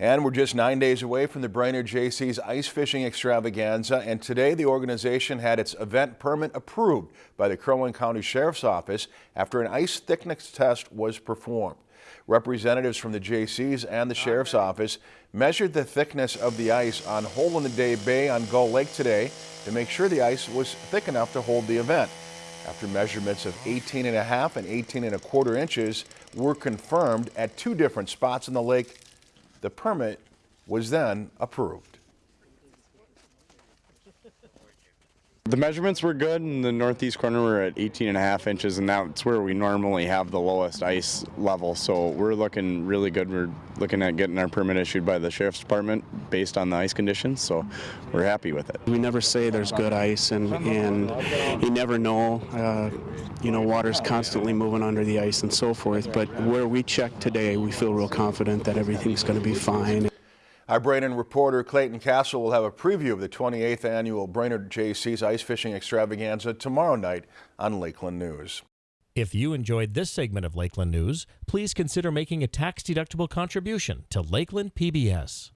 And we're just nine days away from the Brainerd Jaycees ice fishing extravaganza, and today the organization had its event permit approved by the Crow Wing County Sheriff's Office after an ice thickness test was performed. Representatives from the Jaycees and the Sheriff's Office measured the thickness of the ice on Hole in the Day Bay on Gull Lake today to make sure the ice was thick enough to hold the event. After measurements of 18 and a half and 18 and a quarter inches were confirmed at two different spots in the lake, the permit was then approved. The measurements were good. In the northeast corner, we're at 18 and a half inches, and that's where we normally have the lowest ice level. So we're looking really good. We're looking at getting our permit issued by the sheriff's department based on the ice conditions. So we're happy with it. We never say there's good ice, and, and you never know. Uh, you know, water's constantly moving under the ice and so forth. But where we check today, we feel real confident that everything's going to be fine. Our Brainerd reporter Clayton Castle will have a preview of the 28th annual Brainerd Jaycees Ice Fishing Extravaganza tomorrow night on Lakeland News. If you enjoyed this segment of Lakeland News, please consider making a tax-deductible contribution to Lakeland PBS.